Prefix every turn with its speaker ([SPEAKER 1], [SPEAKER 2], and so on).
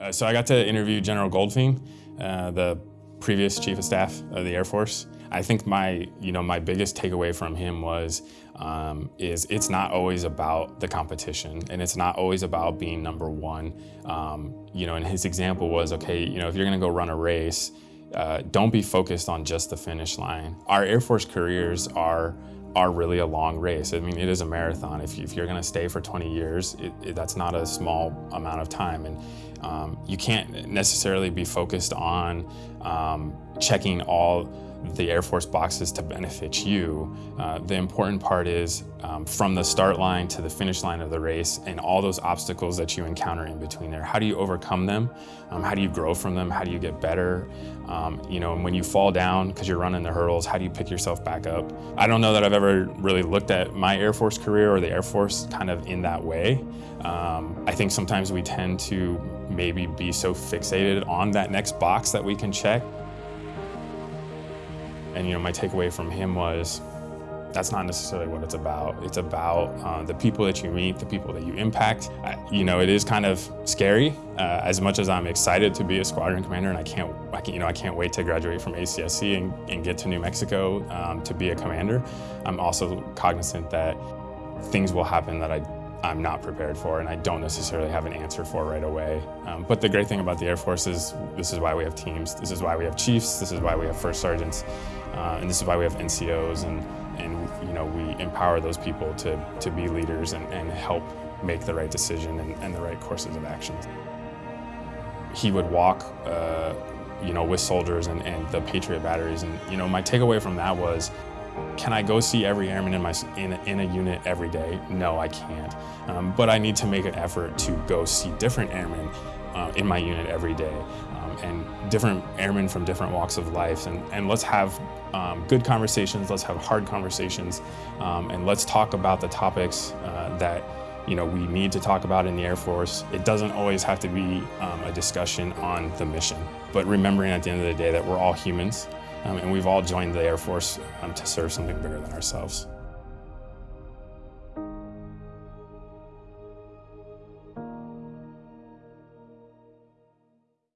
[SPEAKER 1] Uh, so I got to interview General Goldfein, uh, the previous Chief of Staff of the Air Force. I think my, you know, my biggest takeaway from him was, um, is it's not always about the competition and it's not always about being number one. Um, you know, and his example was, okay, you know, if you're gonna go run a race, uh, don't be focused on just the finish line. Our Air Force careers are are really a long race. I mean, it is a marathon. If, if you're gonna stay for 20 years, it, it, that's not a small amount of time. And um, you can't necessarily be focused on um, checking all the Air Force boxes to benefit you. Uh, the important part is um, from the start line to the finish line of the race and all those obstacles that you encounter in between there. How do you overcome them? Um, how do you grow from them? How do you get better? Um, you know, and when you fall down because you're running the hurdles, how do you pick yourself back up? I don't know that I've ever really looked at my Air Force career or the Air Force kind of in that way. Um, I think sometimes we tend to maybe be so fixated on that next box that we can check and you know, my takeaway from him was that's not necessarily what it's about. It's about uh, the people that you meet, the people that you impact. Uh, you know, it is kind of scary. Uh, as much as I'm excited to be a squadron commander, and I can't, I can, you know, I can't wait to graduate from ACSC and, and get to New Mexico um, to be a commander. I'm also cognizant that things will happen that I I'm not prepared for and I don't necessarily have an answer for right away. Um, but the great thing about the Air Force is this is why we have teams, this is why we have chiefs, this is why we have first sergeants, uh, and this is why we have NCOs and, and you know, we empower those people to, to be leaders and, and help make the right decision and, and the right courses of action. He would walk uh, you know, with soldiers and, and the Patriot batteries and you know, my takeaway from that was can I go see every airman in, my, in, a, in a unit every day? No, I can't. Um, but I need to make an effort to go see different airmen uh, in my unit every day um, and different airmen from different walks of life. And, and let's have um, good conversations, let's have hard conversations, um, and let's talk about the topics uh, that you know, we need to talk about in the Air Force. It doesn't always have to be um, a discussion on the mission, but remembering at the end of the day that we're all humans um, and we've all joined the Air Force um, to serve something bigger than ourselves.